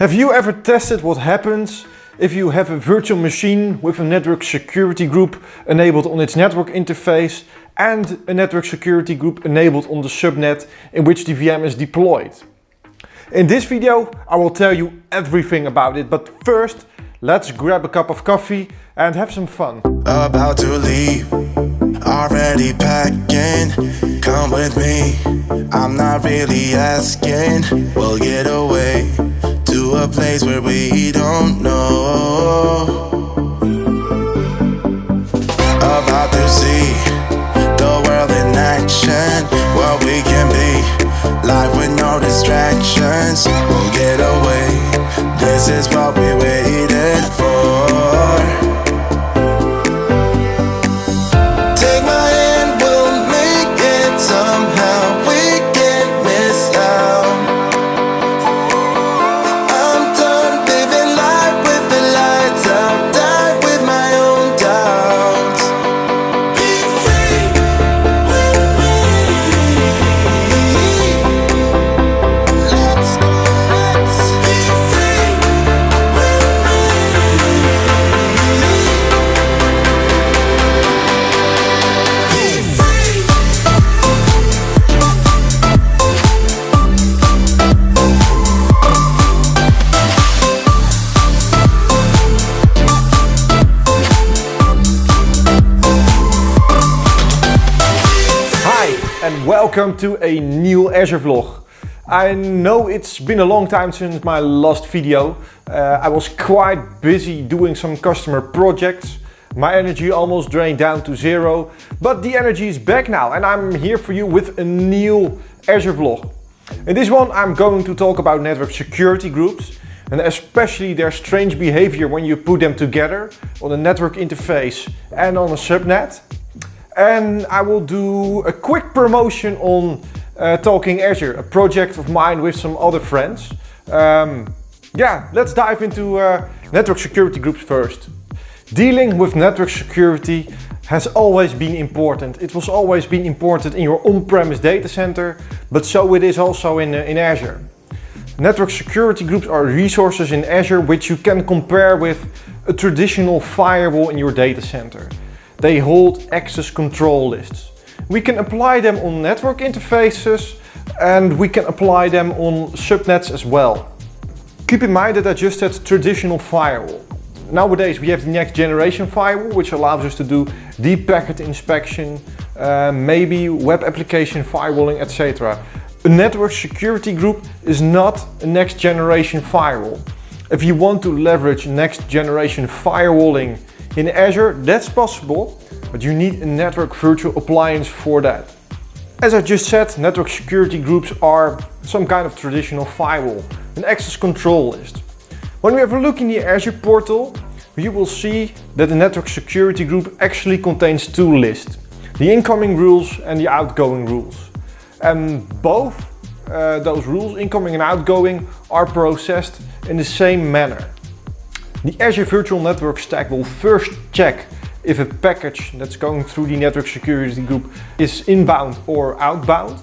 Have you ever tested what happens if you have a virtual machine with a network security group enabled on its network interface and a network security group enabled on the subnet in which the VM is deployed? In this video I will tell you everything about it, but first let's grab a cup of coffee and have some fun. About to leave, already packing. Come with me, I'm not really asking. We'll get away a place where we don't know. About to see the world in action, what we can be. Life with no distractions, we'll get away. This is welcome to a new Azure vlog. I know it's been a long time since my last video. Uh, I was quite busy doing some customer projects. My energy almost drained down to zero, but the energy is back now and I'm here for you with a new Azure vlog. In this one I'm going to talk about network security groups and especially their strange behavior when you put them together on a network interface and on a subnet. And I will do a quick promotion on uh, Talking Azure, a project of mine with some other friends. Um, yeah, let's dive into uh, network security groups first. Dealing with network security has always been important. It was always been important in your on-premise data center, but so it is also in, uh, in Azure. Network security groups are resources in Azure which you can compare with a traditional firewall in your data center. They hold access control lists. We can apply them on network interfaces and we can apply them on subnets as well. Keep in mind that I just said traditional firewall. Nowadays we have the next generation firewall which allows us to do deep packet inspection, uh, maybe web application firewalling, etc. A network security group is not a next generation firewall. If you want to leverage next generation firewalling in Azure, that's possible, but you need a network virtual appliance for that. As I just said, network security groups are some kind of traditional firewall, an access control list. When we have a look in the Azure portal, you will see that the network security group actually contains two lists, the incoming rules and the outgoing rules. And both uh, those rules, incoming and outgoing, are processed in the same manner. The Azure Virtual Network Stack will first check if a package that's going through the network security group is inbound or outbound.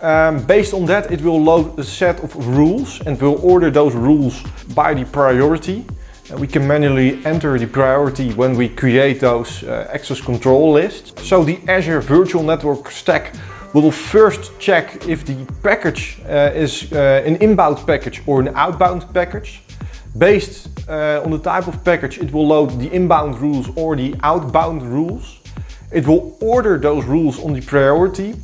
Um, based on that it will load a set of rules and will order those rules by the priority. And we can manually enter the priority when we create those uh, access control lists. So the Azure Virtual Network Stack will first check if the package uh, is uh, an inbound package or an outbound package. Based uh, on the type of package, it will load the inbound rules or the outbound rules. It will order those rules on the priority.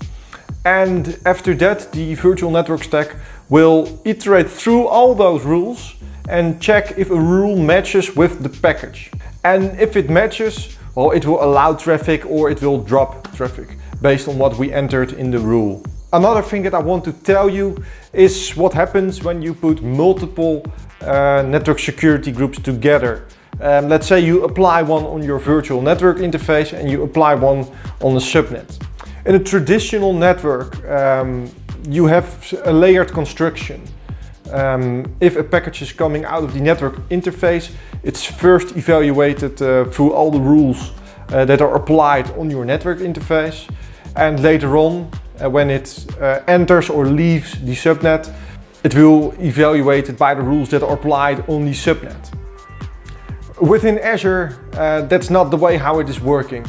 And after that, the virtual network stack will iterate through all those rules and check if a rule matches with the package. And if it matches, well, it will allow traffic or it will drop traffic based on what we entered in the rule. Another thing that I want to tell you is what happens when you put multiple uh, network security groups together. Um, let's say you apply one on your virtual network interface and you apply one on the subnet. In a traditional network, um, you have a layered construction. Um, if a package is coming out of the network interface, it's first evaluated uh, through all the rules uh, that are applied on your network interface. And later on, uh, when it uh, enters or leaves the subnet, it will evaluate it by the rules that are applied on the subnet. Within Azure, uh, that's not the way how it is working.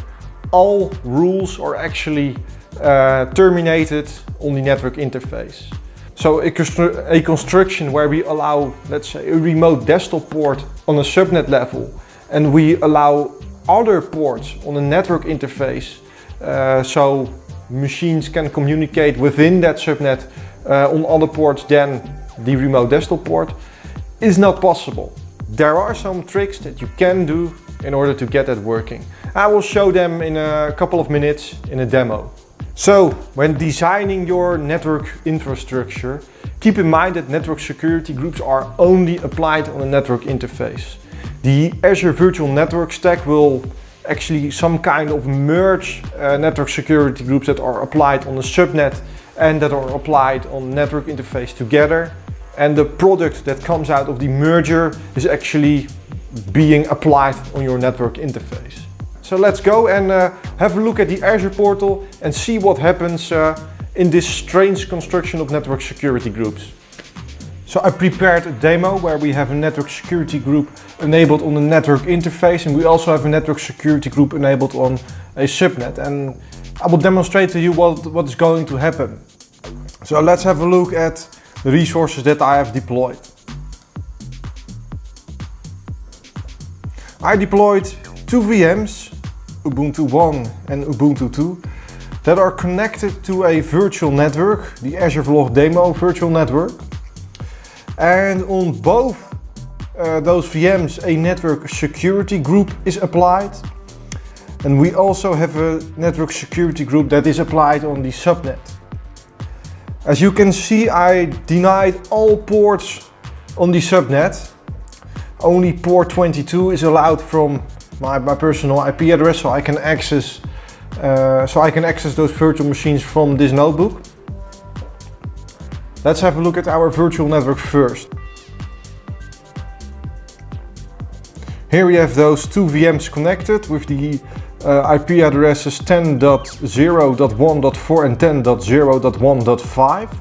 All rules are actually uh, terminated on the network interface. So a, constru a, construction where we allow, let's say, a remote desktop port on a subnet level and we allow other ports on a network interface uh, so machines can communicate within that subnet uh, on other ports than the remote desktop port is not possible. There are some tricks that you can do in order to get that working. I will show them in a couple of minutes in a demo. So, when designing your network infrastructure, keep in mind that network security groups are only applied on a network interface. The Azure Virtual Network Stack will actually some kind of merge uh, network security groups that are applied on a subnet and that are applied on network interface together. And the product that comes out of the merger is actually being applied on your network interface. So let's go and uh, have a look at the Azure portal and see what happens uh, in this strange construction of network security groups. So I prepared a demo where we have a network security group enabled on the network interface and we also have a network security group enabled on a subnet and I will demonstrate to you what, what is going to happen. So let's have a look at the resources that I have deployed. I deployed two VMs Ubuntu 1 and Ubuntu 2 that are connected to a virtual network, the Azure Vlog Demo virtual network. And on both uh, those VMs a network security group is applied. And we also have a network security group that is applied on the subnet. As you can see, I denied all ports on the subnet. Only port 22 is allowed from my, my personal IP address so I can access uh, so I can access those virtual machines from this notebook. Let's have a look at our virtual network first. Here we have those two VMs connected with the uh, IP addresses 10.0.1.4 and 10.0.1.5.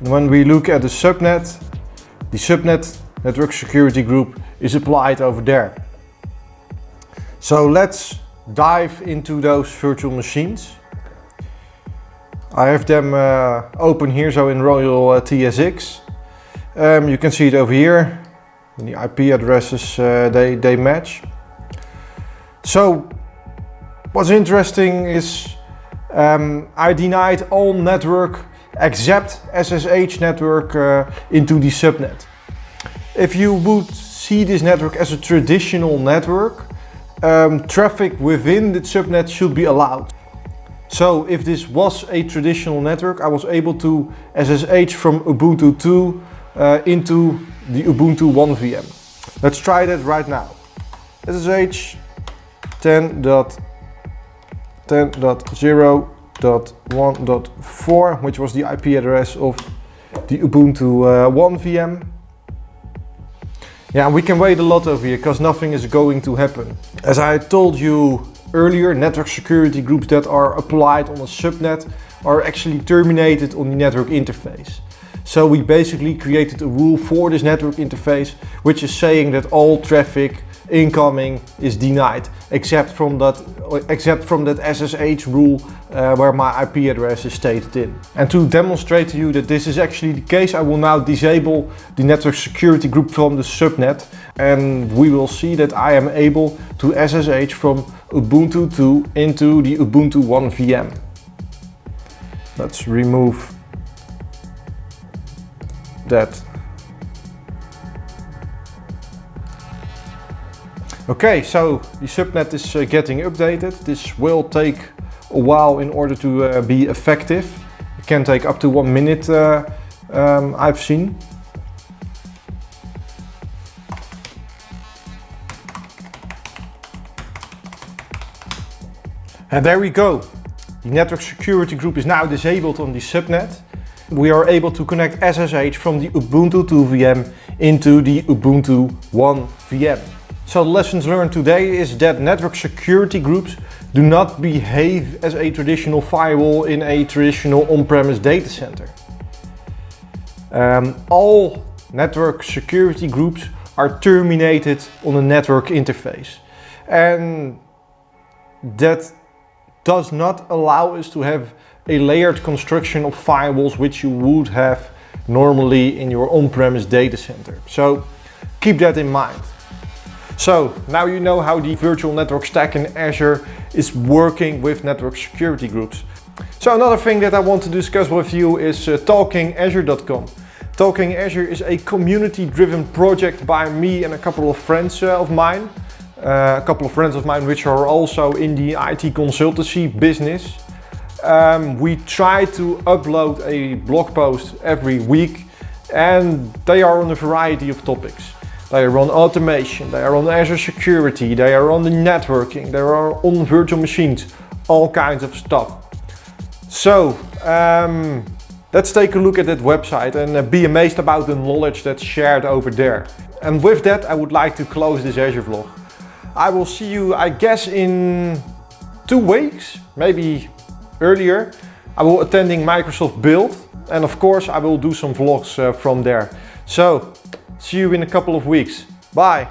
And when we look at the subnet, the subnet network security group is applied over there. So let's dive into those virtual machines. I have them uh, open here, so in Royal uh, TSX. Um, you can see it over here. The IP addresses, uh, they, they match. So what's interesting is um, I denied all network except SSH network uh, into the subnet. If you would see this network as a traditional network, um, traffic within the subnet should be allowed. So if this was a traditional network, I was able to SSH from Ubuntu 2 uh, into the Ubuntu 1 VM. Let's try that right now. SSH 10.10.0.1.4, which was the IP address of the Ubuntu uh, 1 VM. Yeah, we can wait a lot over here because nothing is going to happen. As I told you earlier, network security groups that are applied on a subnet are actually terminated on the network interface. So we basically created a rule for this network interface, which is saying that all traffic incoming is denied, except from that, except from that SSH rule uh, where my IP address is stated in. And to demonstrate to you that this is actually the case, I will now disable the network security group from the subnet and we will see that I am able to SSH from Ubuntu 2 into the Ubuntu 1 VM. Let's remove that Okay, so the subnet is uh, getting updated. This will take a while in order to uh, be effective. It can take up to one minute, uh, um, I've seen. And there we go. The network security group is now disabled on the subnet. We are able to connect SSH from the Ubuntu 2 VM into the Ubuntu 1 VM. So the lessons learned today is that network security groups do not behave as a traditional firewall in a traditional on-premise data center. Um, all network security groups are terminated on a network interface. And that does not allow us to have a layered construction of firewalls which you would have normally in your on-premise data center. So keep that in mind. So now you know how the virtual network stack in Azure is working with network security groups. So another thing that I want to discuss with you is uh, talkingazure.com. Talking Azure is a community-driven project by me and a couple of friends uh, of mine. Uh, a couple of friends of mine which are also in the IT consultancy business. Um, we try to upload a blog post every week and they are on a variety of topics. They are on automation, they are on Azure security, they are on the networking, they are on virtual machines, all kinds of stuff. So, um, let's take a look at that website and uh, be amazed about the knowledge that's shared over there. And with that, I would like to close this Azure vlog. I will see you, I guess, in two weeks, maybe earlier. I will attending Microsoft Build and of course I will do some vlogs uh, from there. So, see you in a couple of weeks. Bye!